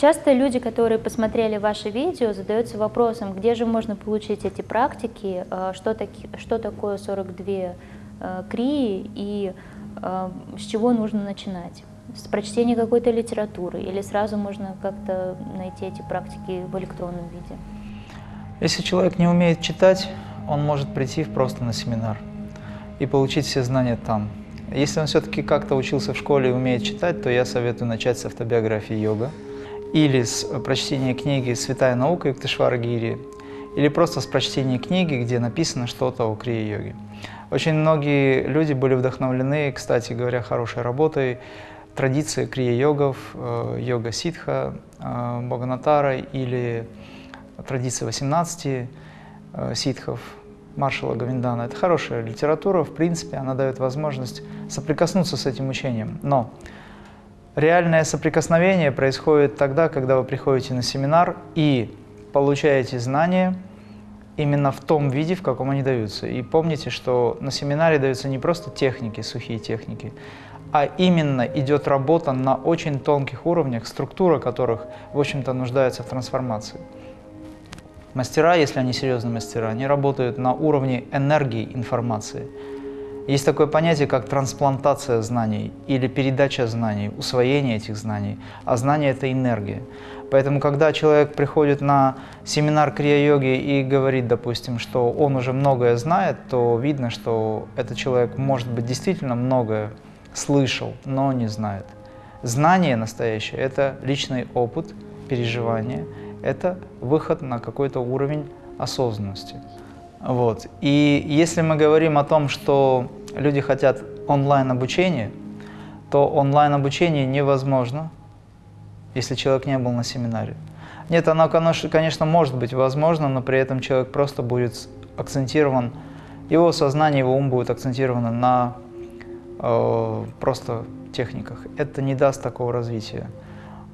Часто люди, которые посмотрели ваше видео, задаются вопросом, где же можно получить эти практики, э, что, таки, что такое 42 э, крии и э, с чего нужно начинать. С прочтения какой-то литературы или сразу можно как-то найти эти практики в электронном виде? Если человек не умеет читать, он может прийти просто на семинар и получить все знания там. Если он все-таки как-то учился в школе и умеет читать, то я советую начать с автобиографии йога или с прочтения книги «Святая наука» Юктышвара Гири, или просто с прочтения книги, где написано что-то о крия-йоге. Очень многие люди были вдохновлены, кстати говоря, хорошей работой, традиции крия-йогов, э, йога ситха, э, Бхаганатара или традиции 18 э, ситхов, маршала Гавиндана. Это хорошая литература, в принципе, она дает возможность соприкоснуться с этим учением. Но реальное соприкосновение происходит тогда, когда вы приходите на семинар и получаете знания именно в том виде, в каком они даются. И помните, что на семинаре даются не просто техники, сухие техники, а именно идет работа на очень тонких уровнях, структура которых, в общем-то, нуждается в трансформации. Мастера, если они серьезные мастера, они работают на уровне энергии информации. Есть такое понятие, как трансплантация знаний или передача знаний, усвоение этих знаний. А знание – это энергия. Поэтому, когда человек приходит на семинар крия-йоги и говорит, допустим, что он уже многое знает, то видно, что этот человек, может быть, действительно многое слышал, но не знает. Знание настоящее – это личный опыт, переживание – это выход на какой-то уровень осознанности. Вот. И если мы говорим о том, что люди хотят онлайн-обучения, то онлайн-обучение невозможно, если человек не был на семинаре. Нет, оно, конечно, может быть возможно, но при этом человек просто будет акцентирован, его сознание, его ум будет акцентировано на э, просто техниках. Это не даст такого развития.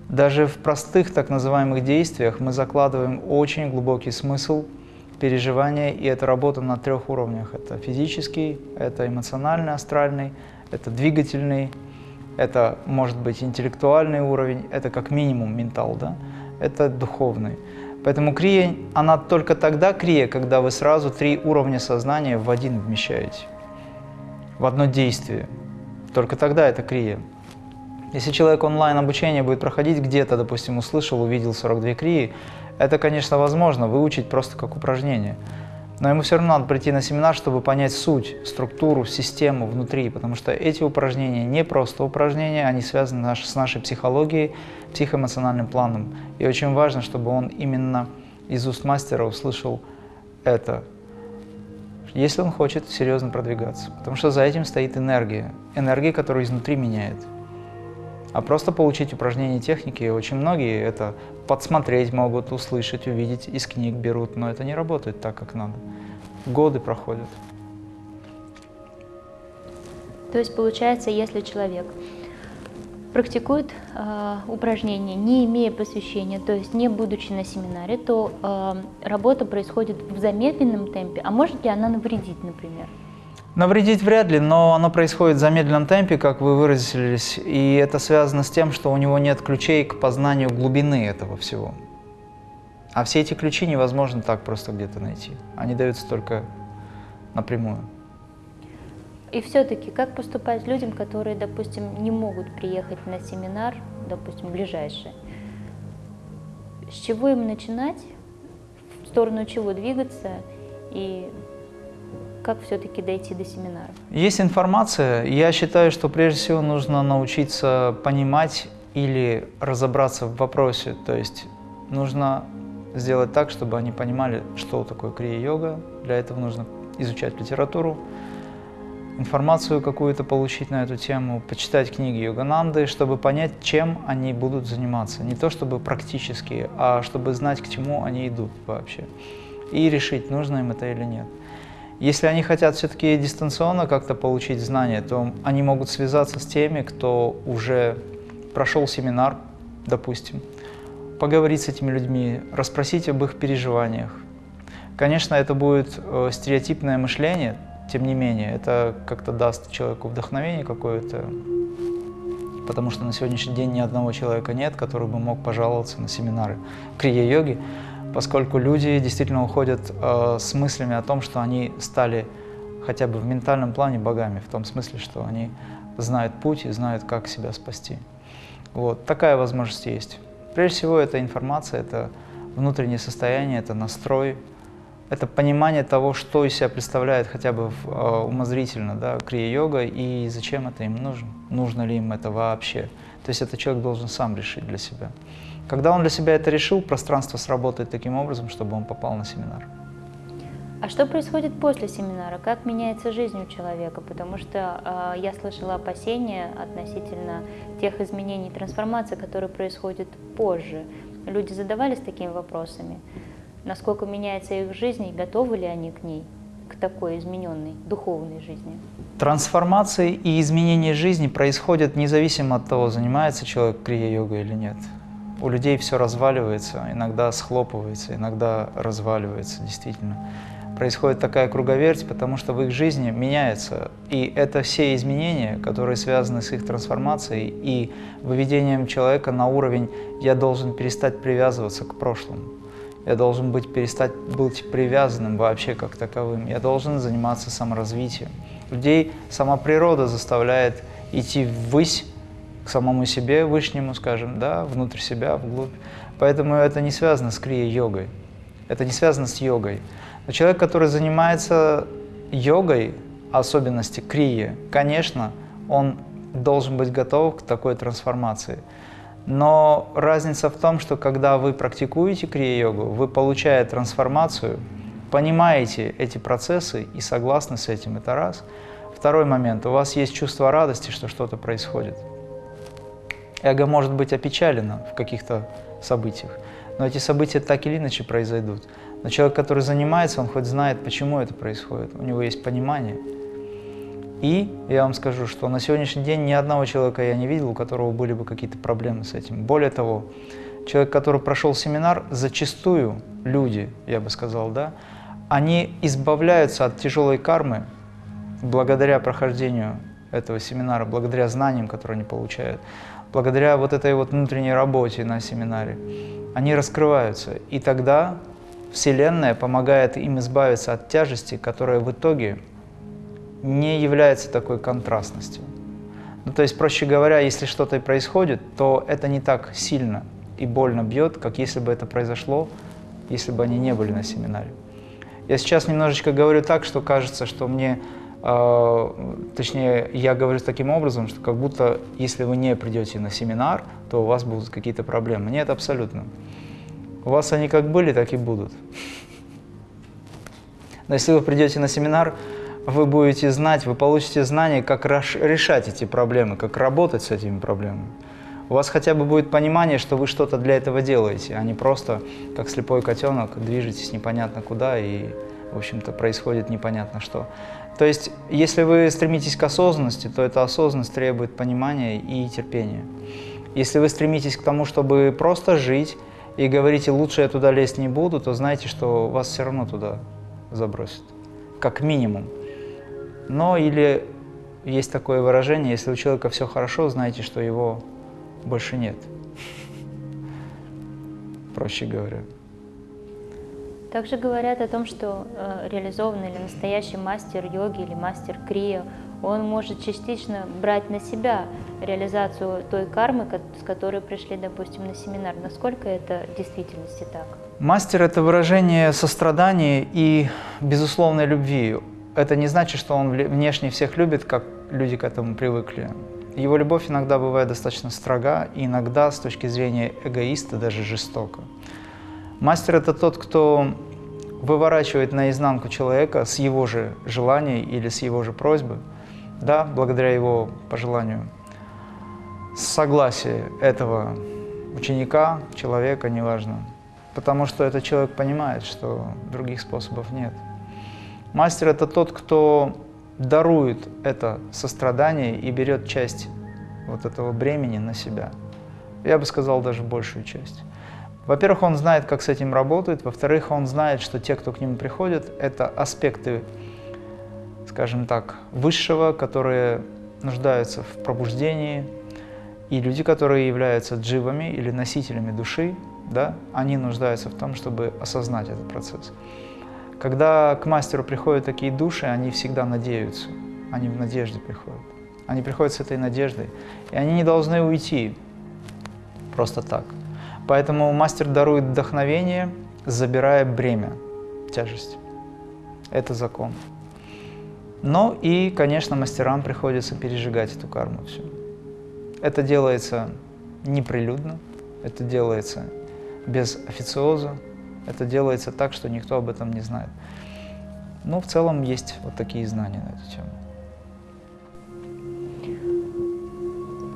Даже в простых так называемых действиях мы закладываем очень глубокий смысл переживания, и это работа на трех уровнях. Это физический, это эмоциональный, астральный, это двигательный, это может быть интеллектуальный уровень, это как минимум ментал, да? это духовный. Поэтому крия, она только тогда крия, когда вы сразу три уровня сознания в один вмещаете, в одно действие. Только тогда это крия. Если человек онлайн обучение будет проходить где-то, допустим, услышал, увидел 42 крии, это, конечно, возможно выучить просто как упражнение. Но ему все равно надо прийти на семинар, чтобы понять суть, структуру, систему внутри, потому что эти упражнения не просто упражнения, они связаны с нашей психологией, психоэмоциональным планом. И очень важно, чтобы он именно из уст мастера услышал это, если он хочет серьезно продвигаться. Потому что за этим стоит энергия, энергия, которая изнутри меняет. А просто получить упражнения техники, очень многие это подсмотреть могут, услышать, увидеть, из книг берут, но это не работает так, как надо. Годы проходят. То есть получается, если человек практикует э, упражнения, не имея посвящения, то есть не будучи на семинаре, то э, работа происходит в замедленном темпе, а может ли она навредить, например? Навредить вряд ли, но оно происходит в замедленном темпе, как вы выразились, и это связано с тем, что у него нет ключей к познанию глубины этого всего. А все эти ключи невозможно так просто где-то найти. Они даются только напрямую. И все-таки, как поступать людям, которые, допустим, не могут приехать на семинар, допустим, ближайший? С чего им начинать, в сторону чего двигаться и как все-таки дойти до семинара? Есть информация. Я считаю, что прежде всего нужно научиться понимать или разобраться в вопросе. То есть нужно сделать так, чтобы они понимали, что такое крия-йога. Для этого нужно изучать литературу, информацию какую-то получить на эту тему, почитать книги Йогананды, чтобы понять, чем они будут заниматься. Не то чтобы практически, а чтобы знать, к чему они идут вообще. И решить, нужно им это или нет. Если они хотят все-таки дистанционно как-то получить знания, то они могут связаться с теми, кто уже прошел семинар, допустим, поговорить с этими людьми, расспросить об их переживаниях. Конечно, это будет э, стереотипное мышление, тем не менее, это как-то даст человеку вдохновение какое-то, потому что на сегодняшний день ни одного человека нет, который бы мог пожаловаться на семинары крия-йоги, поскольку люди действительно уходят э, с мыслями о том, что они стали хотя бы в ментальном плане богами, в том смысле, что они знают путь и знают, как себя спасти. Вот, такая возможность есть. Прежде всего, это информация, это внутреннее состояние, это настрой, это понимание того, что из себя представляет хотя бы э, умозрительно да, крия-йога и зачем это им нужно, нужно ли им это вообще. То есть это человек должен сам решить для себя. Когда он для себя это решил, пространство сработает таким образом, чтобы он попал на семинар. А что происходит после семинара? Как меняется жизнь у человека? Потому что э, я слышала опасения относительно тех изменений, трансформаций, которые происходят позже. Люди задавались такими вопросами насколько меняется их жизнь и готовы ли они к ней, к такой измененной духовной жизни. Трансформации и изменения жизни происходят независимо от того, занимается человек крия-йогой или нет. У людей все разваливается, иногда схлопывается, иногда разваливается, действительно. Происходит такая круговерть, потому что в их жизни меняется. И это все изменения, которые связаны с их трансформацией и выведением человека на уровень «я должен перестать привязываться к прошлому». Я должен быть, перестать быть привязанным вообще как таковым. Я должен заниматься саморазвитием. Людей сама природа заставляет идти ввысь, к самому себе, вышнему, скажем, да, внутрь себя, вглубь. Поэтому это не связано с крия-йогой. Это не связано с йогой. Но человек, который занимается йогой, особенности крии, конечно, он должен быть готов к такой трансформации. Но разница в том, что когда вы практикуете крия-йогу, вы, получая трансформацию, понимаете эти процессы и согласны с этим, это раз. Второй момент, у вас есть чувство радости, что что-то происходит. Эго может быть опечалено в каких-то событиях, но эти события так или иначе произойдут. Но человек, который занимается, он хоть знает, почему это происходит, у него есть понимание – и я вам скажу, что на сегодняшний день ни одного человека я не видел, у которого были бы какие-то проблемы с этим. Более того, человек, который прошел семинар, зачастую люди, я бы сказал, да, они избавляются от тяжелой кармы благодаря прохождению этого семинара, благодаря знаниям, которые они получают, благодаря вот этой вот внутренней работе на семинаре. Они раскрываются, и тогда Вселенная помогает им избавиться от тяжести, которая в итоге не является такой контрастностью. Ну, то есть, проще говоря, если что-то происходит, то это не так сильно и больно бьет, как если бы это произошло, если бы они не были на семинаре. Я сейчас немножечко говорю так, что кажется, что мне, точнее, я говорю таким образом, что как будто если вы не придете на семинар, то у вас будут какие-то проблемы. Нет, абсолютно. У вас они как были, так и будут. Но если вы придете на семинар, вы будете знать, вы получите знания, как решать эти проблемы, как работать с этими проблемами. У вас хотя бы будет понимание, что вы что-то для этого делаете, а не просто, как слепой котенок, движетесь непонятно куда и, в общем-то, происходит непонятно что. То есть, если вы стремитесь к осознанности, то эта осознанность требует понимания и терпения. Если вы стремитесь к тому, чтобы просто жить и говорите, лучше я туда лезть не буду, то знайте, что вас все равно туда забросят, как минимум. Но или есть такое выражение, если у человека все хорошо, знайте, что его больше нет. Проще говоря. Также говорят о том, что э, реализованный или настоящий мастер йоги или мастер крия, он может частично брать на себя реализацию той кармы, с которой пришли, допустим, на семинар. Насколько это в действительности так? Мастер – это выражение сострадания и безусловной любви это не значит, что он внешне всех любит, как люди к этому привыкли. Его любовь иногда бывает достаточно строга, и иногда с точки зрения эгоиста даже жестоко. Мастер – это тот, кто выворачивает наизнанку человека с его же желаний или с его же просьбы, да, благодаря его пожеланию, согласие этого ученика, человека, неважно, потому что этот человек понимает, что других способов нет. Мастер – это тот, кто дарует это сострадание и берет часть вот этого бремени на себя. Я бы сказал, даже большую часть. Во-первых, он знает, как с этим работает. Во-вторых, он знает, что те, кто к нему приходят, это аспекты, скажем так, высшего, которые нуждаются в пробуждении. И люди, которые являются дживами или носителями души, да, они нуждаются в том, чтобы осознать этот процесс. Когда к мастеру приходят такие души, они всегда надеются, они в надежде приходят. Они приходят с этой надеждой, и они не должны уйти просто так. Поэтому мастер дарует вдохновение, забирая бремя, тяжесть. Это закон. Но и, конечно, мастерам приходится пережигать эту карму всю. Это делается неприлюдно, это делается без официоза, это делается так, что никто об этом не знает. Но в целом есть вот такие знания на эту тему.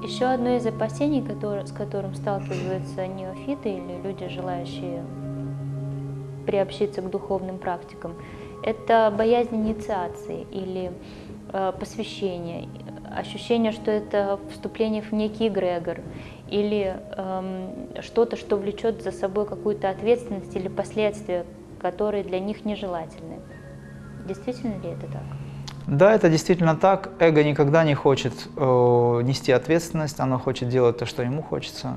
Еще одно из опасений, который, с которым сталкиваются неофиты или люди, желающие приобщиться к духовным практикам, это боязнь инициации или э, посвящения, ощущение, что это вступление в некий эгрегор или эм, что-то, что влечет за собой какую-то ответственность или последствия, которые для них нежелательны. Действительно ли это так? Да, это действительно так. Эго никогда не хочет э, нести ответственность, оно хочет делать то, что ему хочется.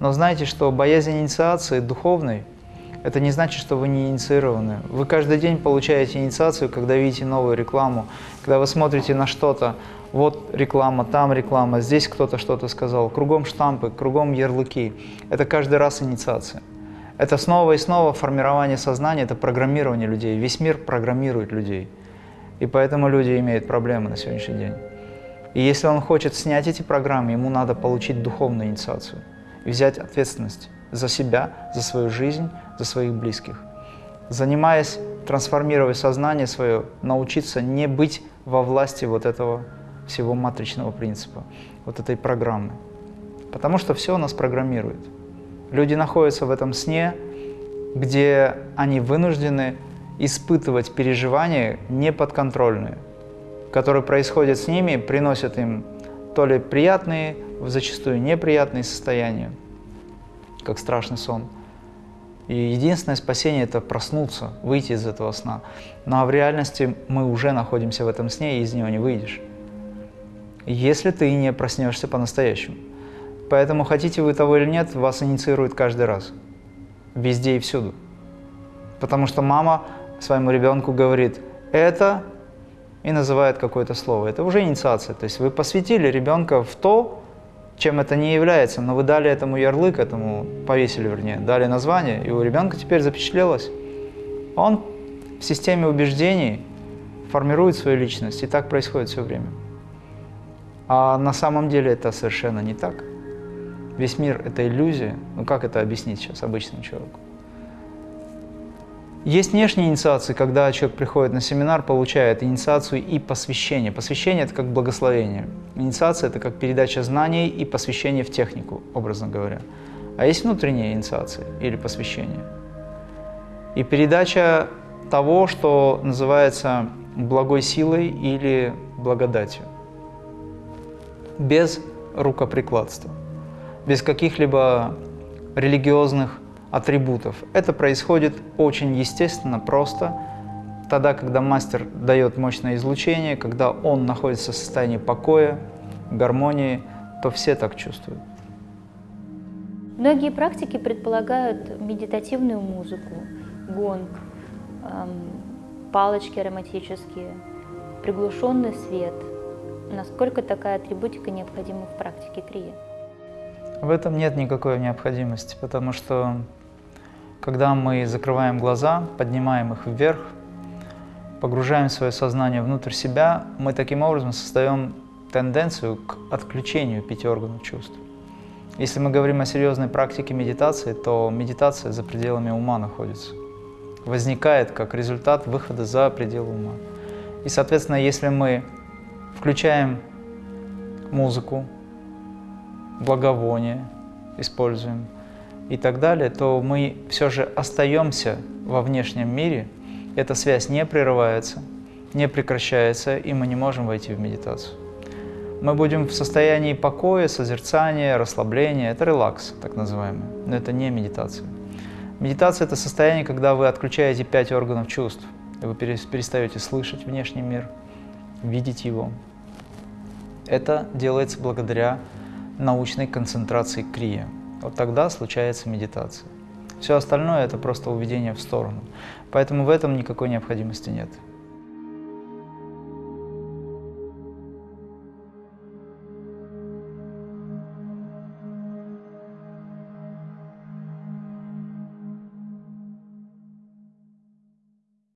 Но знаете, что боязнь инициации духовной – это не значит, что вы не инициированы. Вы каждый день получаете инициацию, когда видите новую рекламу, когда вы смотрите на что-то, вот реклама, там реклама, здесь кто-то что-то сказал, кругом штампы, кругом ярлыки. Это каждый раз инициация. Это снова и снова формирование сознания, это программирование людей. Весь мир программирует людей. И поэтому люди имеют проблемы на сегодняшний день. И если он хочет снять эти программы, ему надо получить духовную инициацию и взять ответственность за себя, за свою жизнь, за своих близких. Занимаясь, трансформируя сознание свое, научиться не быть во власти вот этого всего матричного принципа, вот этой программы. Потому что все нас программирует. Люди находятся в этом сне, где они вынуждены испытывать переживания неподконтрольные, которые происходят с ними, приносят им то ли приятные, зачастую неприятные состояния, как страшный сон. И единственное спасение – это проснуться, выйти из этого сна. Но в реальности мы уже находимся в этом сне, и из него не выйдешь. Если ты не проснешься по-настоящему. Поэтому, хотите вы того или нет, вас инициирует каждый раз. Везде и всюду. Потому что мама своему ребенку говорит «это» и называет какое-то слово. Это уже инициация. То есть вы посвятили ребенка в то, чем это не является, но вы дали этому ярлык, этому повесили, вернее, дали название, и у ребенка теперь запечатлелось. Он в системе убеждений формирует свою личность, и так происходит все время. А на самом деле это совершенно не так. Весь мир – это иллюзия. Ну как это объяснить сейчас обычному человеку? Есть внешние инициации, когда человек приходит на семинар, получает инициацию и посвящение. Посвящение – это как благословение. Инициация – это как передача знаний и посвящение в технику, образно говоря. А есть внутренняя инициация или посвящение. И передача того, что называется благой силой или благодатью. Без рукоприкладства, без каких-либо религиозных атрибутов. Это происходит очень естественно, просто, тогда, когда мастер дает мощное излучение, когда он находится в состоянии покоя, гармонии, то все так чувствуют. Многие практики предполагают медитативную музыку, гонг, эм, палочки ароматические, приглушенный свет. Насколько такая атрибутика необходима в практике крия? В этом нет никакой необходимости, потому что когда мы закрываем глаза, поднимаем их вверх, погружаем свое сознание внутрь себя, мы таким образом создаем тенденцию к отключению пяти органов чувств. Если мы говорим о серьезной практике медитации, то медитация за пределами ума находится. Возникает как результат выхода за пределы ума. И, соответственно, если мы включаем музыку, благовоние, используем, и так далее, то мы все же остаемся во внешнем мире, эта связь не прерывается, не прекращается, и мы не можем войти в медитацию. Мы будем в состоянии покоя, созерцания, расслабления. Это релакс, так называемый, но это не медитация. Медитация – это состояние, когда вы отключаете пять органов чувств, и вы перестаете слышать внешний мир, видеть его. Это делается благодаря научной концентрации крия. Вот тогда случается медитация. Все остальное – это просто уведение в сторону. Поэтому в этом никакой необходимости нет.